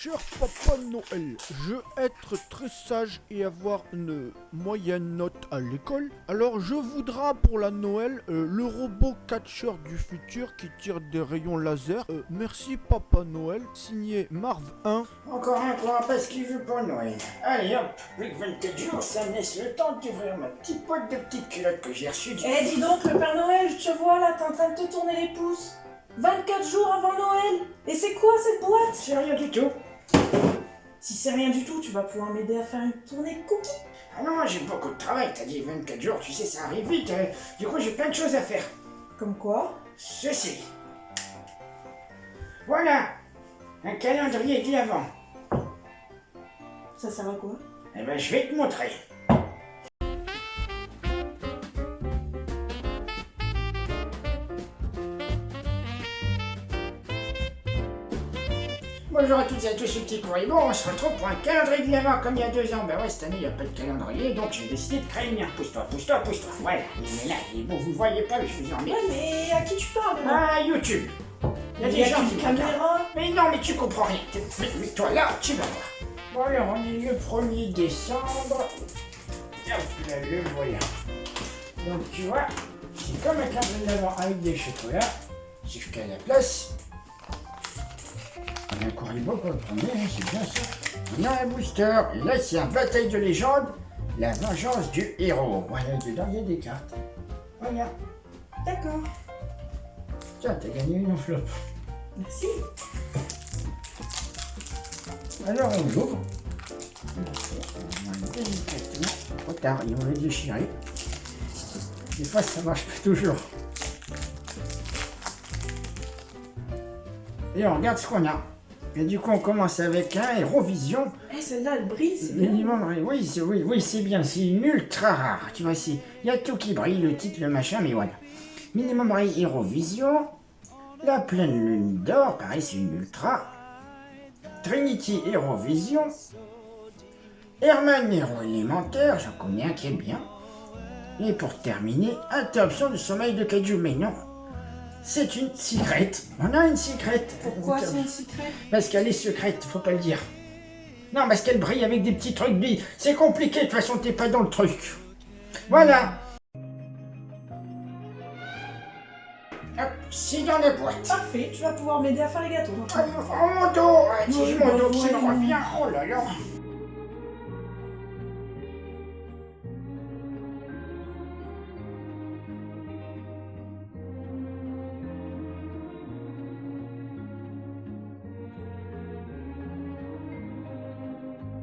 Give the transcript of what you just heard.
Cher Papa Noël, je veux être très sage et avoir une moyenne note à l'école. Alors je voudrais pour la Noël euh, le robot catcheur du futur qui tire des rayons laser. Euh, merci Papa Noël, signé Marv 1. Encore un pour un pas ce qu'il veut pour Noël. Allez hop, plus que 24 jours, ça me laisse le temps d'ouvrir ma petite boîte de petites culottes que j'ai reçue du... Eh dis donc, le Père Noël, je te vois là, t'es en train de te tourner les pouces. 24 jours avant Noël Et c'est quoi cette boîte? C'est rien du tout. Si c'est rien du tout, tu vas pouvoir m'aider à faire une tournée de cookies. Ah non, j'ai beaucoup de travail, t'as dit 24 jours, tu sais, ça arrive vite. euh, du coup, j'ai plein de choses à faire. Comme quoi? Ceci. Voilà, un calendrier de l'avant. Ça sert à quoi? Eh ben, je vais te montrer. Bonjour à toutes et à tous, ce petit courrier. Bon, on se retrouve pour un calendrier de l'avant comme il y a deux ans. Ben ouais, cette année, il n'y a pas de calendrier, donc j'ai décidé de créer le mien. Pousse-toi, pousse-toi, pousse-toi. Voilà, il est là, il est beau, vous le voyez pas, mais je vous en mets. Ouais, mais à qui tu parles là Ah, YouTube. Il y a des gens qui caméra Mais non, mais tu comprends rien. Mais, toi là, tu vas voir. Bon alors, on est le 1er décembre. Hop là, le voilà. Donc tu vois, c'est comme un calendrier d'avant avec des chocolats. Sauf qu'à la place, un courrier beau pour le premier, hein, c'est bien ça. On a un booster. Et là, c'est un bataille de légende. La vengeance du héros. Voilà, dedans, il y a des cartes. Voilà. D'accord. Tiens, t'as gagné une enveloppe. Merci. Alors on l'ouvre. Trop tard, ils vont le déchirer. Des fois ça marche pas toujours. Et on regarde ce qu'on a. Et du coup on commence avec un Eurovision. Eh, celle-là, elle brille, c'est bien. Minimum, oui, c'est oui, oui, c'est bien, c'est une ultra rare. Tu vois, il y a tout qui brille, le titre, le machin, mais voilà. Minimum Ray Eurovision. La pleine lune d'or, pareil, c'est une ultra. Trinity Eurovision. Herman Héros élémentaire, j'en connais un qui est bien. Et pour terminer, interruption du sommeil de Kaiju, mais non. C'est une secrète. On a une secrète. Pourquoi c'est un secret Parce qu'elle est secrète, faut pas le dire. Non, parce qu'elle brille avec des petits trucs. C'est compliqué, de toute façon, t'es pas dans le truc. Voilà. Hop, c'est dans la boîte. Parfait, tu vas pouvoir m'aider à faire les gâteaux. Oh, mon dos, dis mon dos qui me revient. Oh là là.